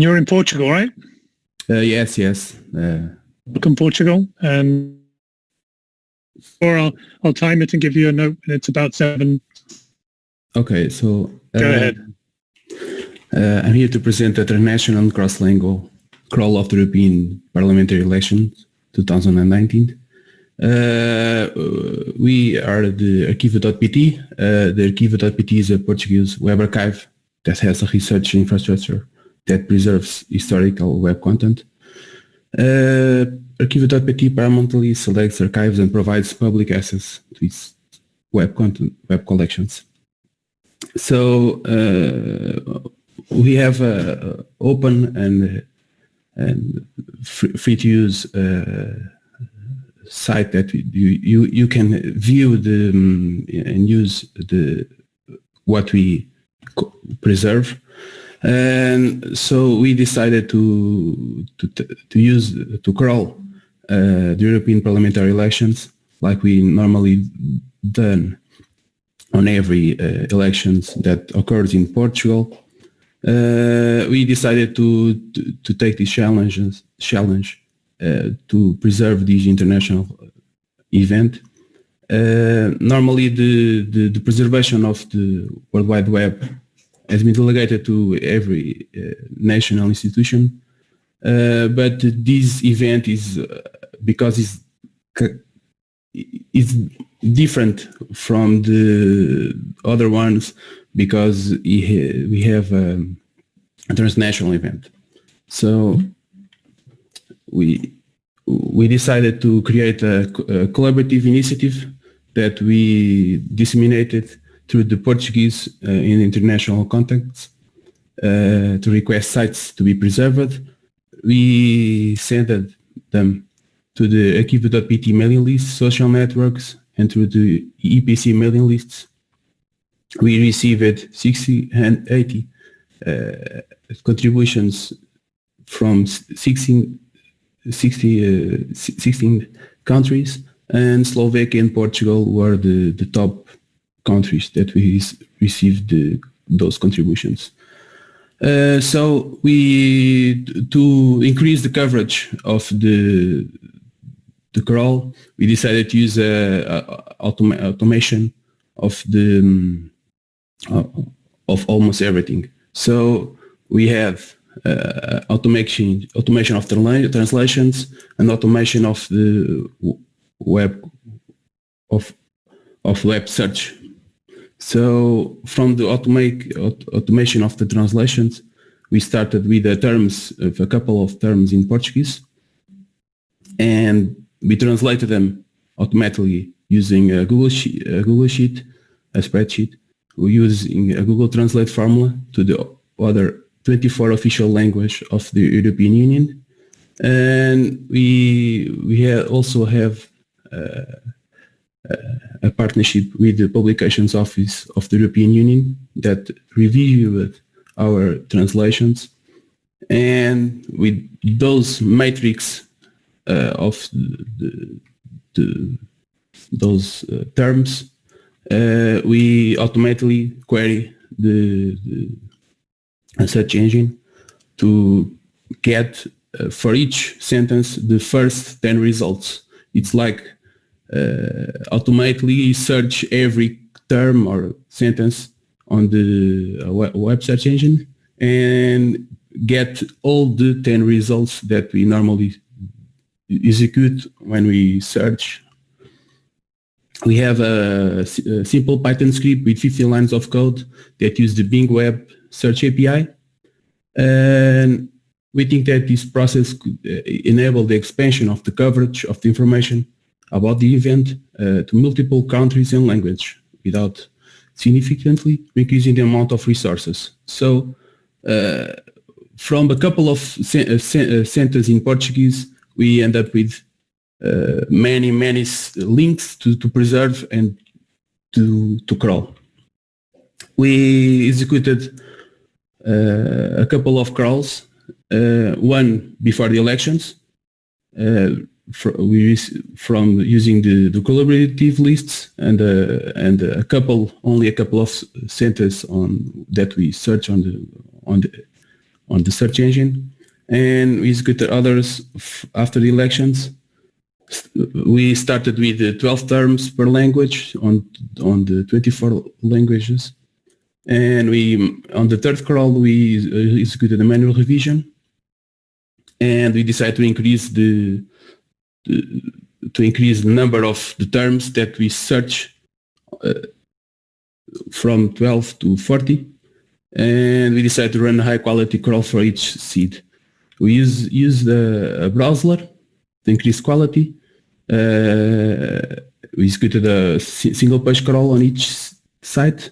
You're in Portugal, right? Uh, yes, yes. Uh, Welcome, Portugal. And or I'll I'll time it and give you a note, and it's about seven. okay, so Go uh, ahead. Uh, I'm here to present the International Cross-Lingual Crawl of the European Parliamentary Elections 2019. Uh, we are the Arquivo.pt. Uh, the Arquivo.pt is a Portuguese web archive that has a research infrastructure that preserves historical web content. Uh, Arquivo.pt permanently selects archives and provides public access to its web content, web collections. So uh, we have a open and and free, free to use uh, site that you you you can view the um, and use the what we preserve and so we decided to to to use to crawl uh, the European parliamentary elections like we normally done on every uh, elections that occurs in Portugal uh, we decided to, to, to take this challenges, challenge uh, to preserve this international event. Uh, normally, the, the, the, preservation of the World Wide Web has been delegated to every uh, national institution, uh, but this event is because it's it's different from the other ones because we have um, a transnational event. So we we decided to create a, collaborative initiative that we disseminated through the Portuguese uh, in international contexts uh, to request sites to be preserved. We sent them to the Arquivo.pt mailing list, social networks, and through the IIPC mailing lists we received 60 and 80 uh, contributions from 16, 60, uh, 16 countries and Slovakia and Portugal were the, the top countries that we received the, those contributions. Uh, so we, to increase the coverage of the the crawl, we decided to use uh, automa automation of the um, uh, of almost everything. So we have uh, automation automation of translations and automation of the web of of web search. So from the automate automation of the translations, we started with the terms of a couple of terms in Portuguese, and we translated them automatically using a Google sheet, a Google sheet, a spreadsheet, we using a Google Translate formula to the other 24 official language of the European Union. And we, we also have uh, a partnership with the Publications Office of the European Union that reviewed our translations. And with those matrix uh, of the, the, those uh, terms, uh, we automatically query the, the search engine to get uh, for each sentence the first 10 results. It's like automatically search every term or sentence on the uh, web search engine and get all the 10 results that we normally execute when we search we have a, a, simple Python script with 15 lines of code that use the Bing Web Search API. And we think that this process could uh, enable the expansion of the coverage of the information about the event uh, to multiple countries and language without significantly increasing the amount of resources. So uh, from a couple of uh, uh, sentences in Portuguese, we end up with uh, many many links to, to preserve and to to crawl. We executed uh, a couple of crawls, one before the elections. We from using the, the collaborative lists and uh, and a couple only a couple of centers on that we search on the on the on the search engine, and we executed others after the elections. We started with the 12 terms per language on on the 24 languages, and we on the third crawl we uh, executed a manual revision, and we decided to increase the to increase the number of the terms that we search uh, from 12 to 40 and we decided to run a high quality crawl for each seed. We use use the a browser to increase quality. Uh, we executed a single page crawl on each site,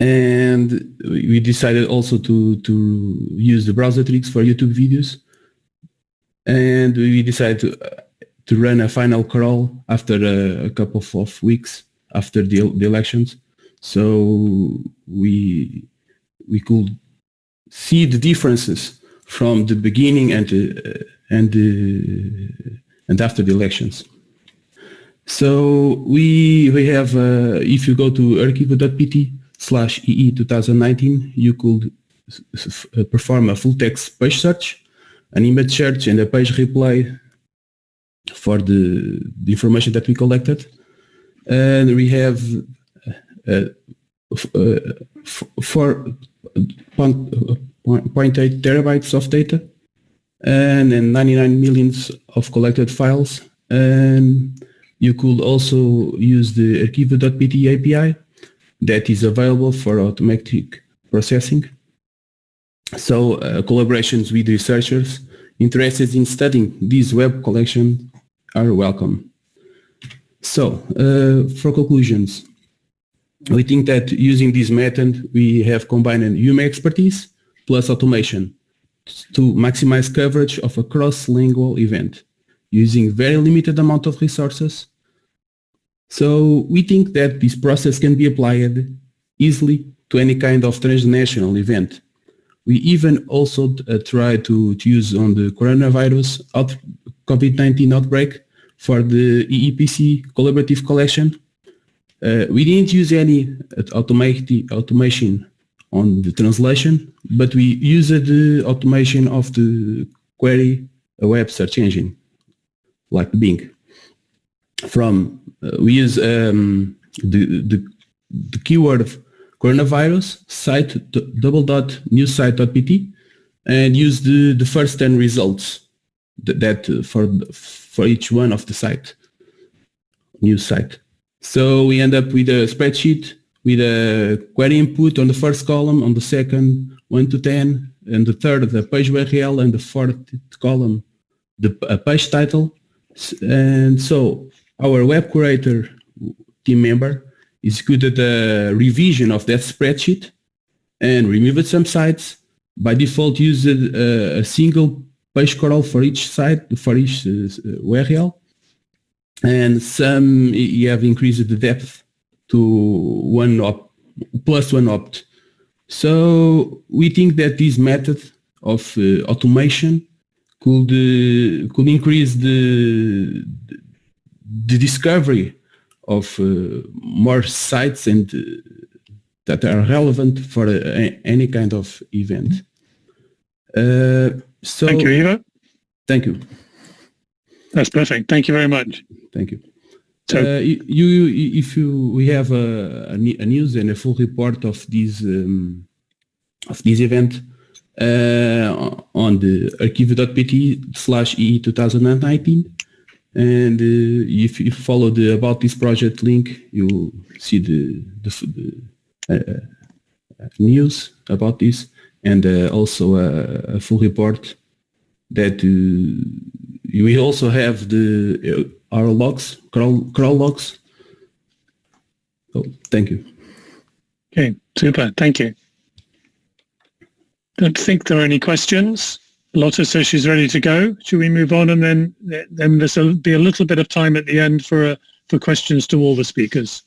and we we decided also to to use the browser tricks for YouTube videos. And we decided to uh, to run a final crawl after a, a couple of, weeks after the, the elections so we we could see the differences from the beginning and uh, and uh, and after the elections. So we we have uh, if you go to Arquivo.pt slash ee 2019, you could perform a full text page search, an image search, and a page replay for the, the information that we collected. And we have uh, uh, four point, point- eight terabytes of data and then 99 millions of collected files. And you could also use the Arquivo.pt API that is available for automatic processing. So uh, collaborations with researchers interested in studying this web collection are welcome. So uh, for conclusions, we think that using this method, we have combined human expertise plus automation to maximize coverage of a cross-lingual event using very limited amount of resources. So we think that this process can be applied easily to any kind of transnational event. We even also uh, try to, to use on the coronavirus out, COVID-19 outbreak for the IIPC collaborative collection uh, we didn't use any uh, automati- automation on the translation, but we used the automation of the query a web search engine, like Bing. From uh, we use um, the, the the keyword coronavirus site double dot news site dot pt and use the the first ten results that, that uh, for for each one of the site news site. So we end up with a spreadsheet with a query input on the first column, on the second 1 to 10, and the third the page URL, and the fourth column the a page title. And so our web curator team member executed a revision of that spreadsheet and removed some sites. By default, used a, a single page crawl for each site, for each uh, URL and some you have increased the depth to one op plus one opt. So we think that this method of uh, automation could uh, could increase the the discovery of uh, more sites and uh, that are relevant for uh, any kind of event. Uh, so Thank you, Eva. Thank you. That's perfect. Thank you very much. Thank you. So- uh, you, you, if you, we have a, a, a news and a full report of this um, of this event uh, on the archive.pt slash e 2019, and uh, if you follow the about this project link, you will see the the, the uh, uh, news about this and also a, a full report that we also have the our logs, crawl, crawl logs. Oh, thank you. Okay, super. Thank you. Don't think there are any questions. Lotta says she's ready to go. Should we move on and then then there's a, be a little bit of time at the end for uh, for questions to all the speakers.